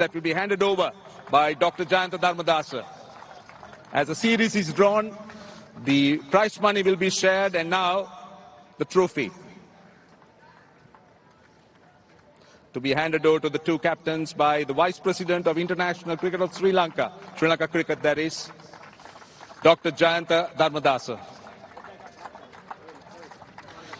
that will be handed over by Dr. Jayantha Dharmadasa. As the series is drawn, the prize money will be shared and now the trophy. To be handed over to the two captains by the Vice President of International Cricket of Sri Lanka, Sri Lanka Cricket that is, Dr. Jayantha Dharmadasa.